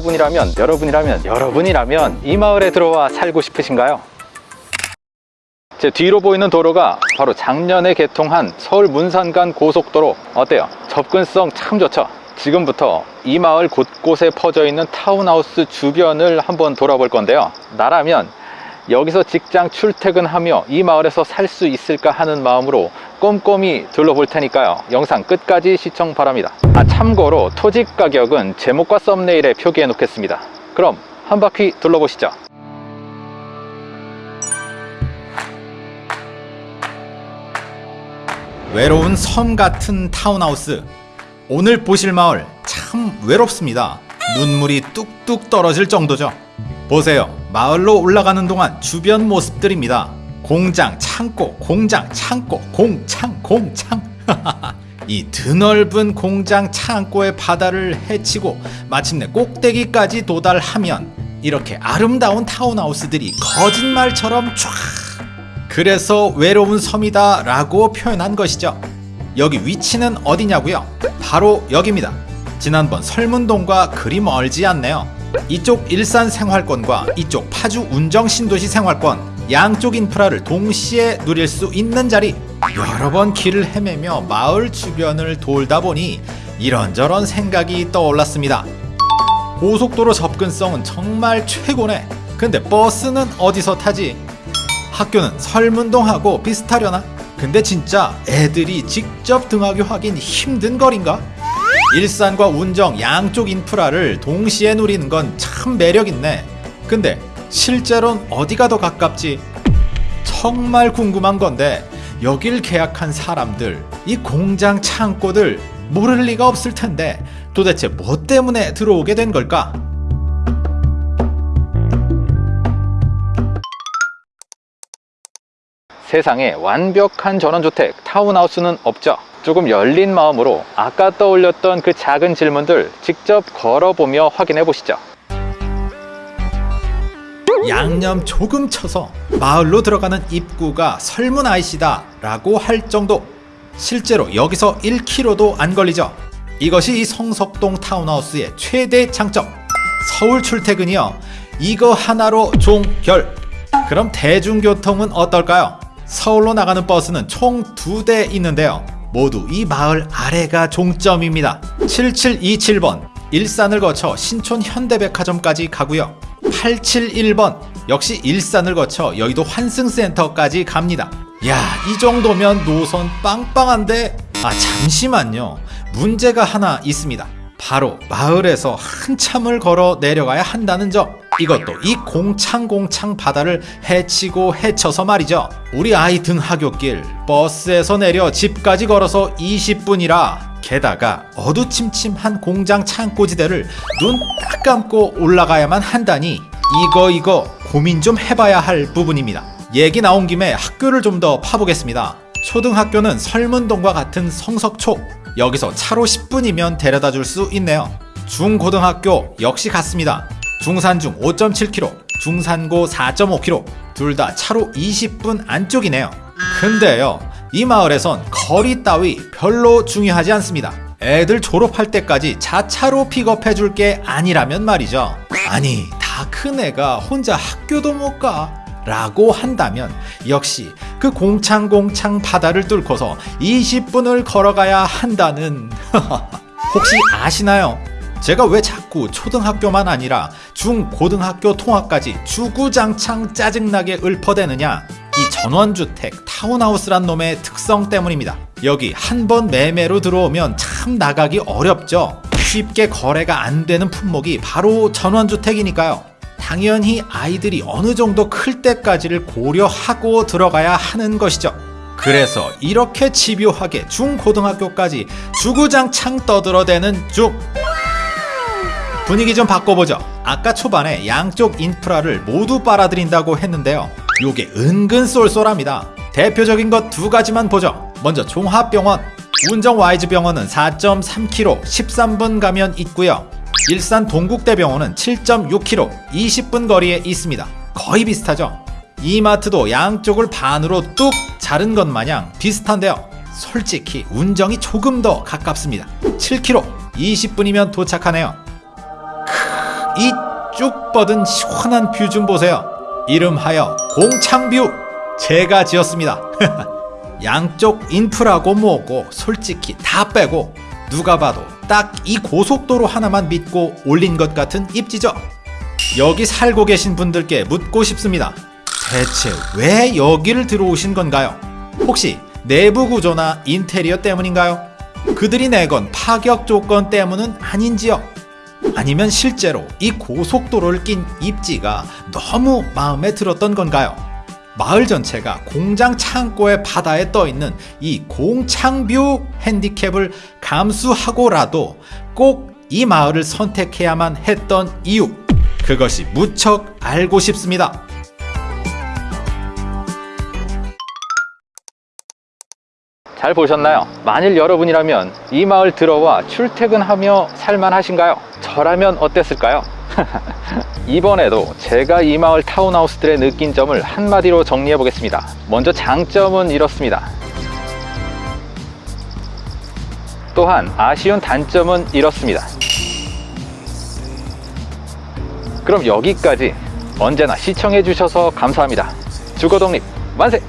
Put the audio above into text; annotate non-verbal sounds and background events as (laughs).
여러분이라면 여러분이라면 여러분이라면 이 마을에 들어와 살고 싶으신가요? 제 뒤로 보이는 도로가 바로 작년에 개통한 서울 문산간 고속도로 어때요? 접근성 참 좋죠? 지금부터 이 마을 곳곳에 퍼져 있는 타운하우스 주변을 한번 돌아볼 건데요 나라면 여기서 직장 출퇴근하며 이 마을에서 살 수 있을까 하는 마음으로 꼼꼼히 둘러볼 테니까요. 영상 끝까지 시청 바랍니다. 아 참고로 토지 가격은 제목과 썸네일에 표기해 놓겠습니다. 그럼 한 바퀴 둘러보시죠. 외로운 섬 같은 타운하우스. 오늘 보실 마을 참 외롭습니다. 눈물이 뚝뚝 떨어질 정도죠. 보세요 마을로 올라가는 동안 주변 모습들입니다. 공장 창고 공장 창고 공창 공창. (laughs) 이 드넓은 공장 창고의 바다를 헤치고 마침내 꼭대기까지 도달하면 이렇게 아름다운 타운하우스들이 거짓말처럼 쫙 그래서 외로운 섬이다 라고 표현한 것이죠. 여기 위치는 어디냐고요? 바로 여기입니다. 지난번 설문동과 그리 멀지 않네요 이쪽 일산 생활권과 이쪽 파주 운정 신도시 생활권 양쪽 인프라를 동시에 누릴 수 있는 자리 여러 번 길을 헤매며 마을 주변을 돌다 보니 이런저런 생각이 떠올랐습니다 고속도로 접근성은 정말 최고네 근데 버스는 어디서 타지? 학교는 설문동하고 비슷하려나? 근데 진짜 애들이 직접 등하교 하긴 힘든 거린가? 일산과 운정 양쪽 인프라를 동시에 누리는 건 참 매력있네 근데 실제로는 어디가 더 가깝지? 정말 궁금한 건데 여길 계약한 사람들 이 공장 창고들 모를 리가 없을 텐데 도대체 뭐 때문에 들어오게 된 걸까? 세상에 완벽한 전원주택 타운하우스는 없죠 조금 열린 마음으로 아까 떠올렸던 그 작은 질문들 직접 걸어보며 확인해 보시죠. 양념 조금 쳐서 마을로 들어가는 입구가 설문 아이시다 라고 할 정도. 실제로 여기서 1km도 안 걸리죠. 이것이 이 성석동 타운하우스의 최대 장점. 서울 출퇴근이요. 이거 하나로 종결. 그럼 대중교통은 어떨까요? 서울로 나가는 버스는 총 두 대 있는데요 모두 이 마을 아래가 종점입니다. 7727번 일산을 거쳐 신촌 현대백화점까지 가고요. 871번 역시 일산을 거쳐 여의도 환승센터까지 갑니다. 야 이 정도면 노선 빵빵한데? 아 잠시만요. 문제가 하나 있습니다. 바로 마을에서 한참을 걸어 내려가야 한다는 점 이것도 이 공창공창 바다를 헤치고 헤쳐서 말이죠. 우리 아이 등하굣길 버스에서 내려 집까지 걸어서 20분이라 게다가 어두침침한 공장 창고지대를 눈 딱 감고 올라가야만 한다니 이거 이거 고민 좀 해봐야 할 부분입니다. 얘기 나온 김에 학교를 좀 더 파보겠습니다. 초등학교는 설문동과 같은 성석초. 여기서 차로 10분이면 데려다 줄 수 있네요. 중고등학교 역시 같습니다 중산중 5.7km 중산고 4.5km 둘 다 차로 20분 안쪽이네요. 근데요 이 마을에선 거리 따위 별로 중요하지 않습니다. 애들 졸업할 때까지 자차로 픽업해 줄 게 아니라면 말이죠. 아니 다 큰 애가 혼자 학교도 못가 라고 한다면 역시 그 공창공창 바다를 뚫고서 20분을 걸어가야 한다는 (laughs) 혹시 아시나요? 제가 왜 자꾸 초등학교만 아니라 중고등학교 통학까지 주구장창 짜증나게 읊어대느냐? 이 전원주택 타운하우스란 놈의 특성 때문입니다. 여기 한 번 매매로 들어오면 참 나가기 어렵죠. 쉽게 거래가 안 되는 품목이 바로 전원주택이니까요. 당연히 아이들이 어느 정도 클 때까지를 고려하고 들어가야 하는 것이죠. 그래서 이렇게 집요하게 중고등학교까지 주구장창 떠들어대는 중 분위기 좀 바꿔보죠. 아까 초반에 양쪽 인프라를 모두 빨아들인다고 했는데요. 요게 은근 쏠쏠합니다. 대표적인 것 두 가지만 보죠. 먼저 종합병원 운정 와이즈병원은 4.3km 13분 가면 있고요. 일산 동국대병원은 7.6km 20분 거리에 있습니다. 거의 비슷하죠? 이마트도 양쪽을 반으로 뚝 자른 것 마냥 비슷한데요. 솔직히 운정이 조금 더 가깝습니다. 7km 20분이면 도착하네요. 크, 이 쭉 뻗은 시원한 view 좀 보세요. 이름하여 공창view 제가 지었습니다. (laughs) 양쪽 인프라고 뭐고 솔직히 다 빼고 누가 봐도 딱 이 고속도로 하나만 믿고 올린 것 같은 입지죠. 여기 살고 계신 분들께 묻고 싶습니다. 대체 왜 여기를 들어오신 건가요? 혹시 내부 구조나 인테리어 때문인가요? 그들이 내건 파격 조건 때문은 아닌지요? 아니면 실제로 이 고속도로를 낀 입지가 너무 마음에 들었던 건가요? 마을 전체가 공장 창고의 바다에 떠 있는 이 공창뷰 핸디캡을 감수하고라도 꼭 이 마을을 선택해야만 했던 이유 그것이 무척 알고 싶습니다. 잘 보셨나요? 만일 여러분이라면 이 마을 들어와 출퇴근하며 살만하신가요? 저라면 어땠을까요? (laughs) 이번에도 제가 이 마을 타운하우스들의 느낀 점을 한마디로 정리해 보겠습니다. 먼저 장점은 이렇습니다. 또한 아쉬운 단점은 이렇습니다. 그럼 여기까지 언제나 시청해 주셔서 감사합니다. 주거독립 만세!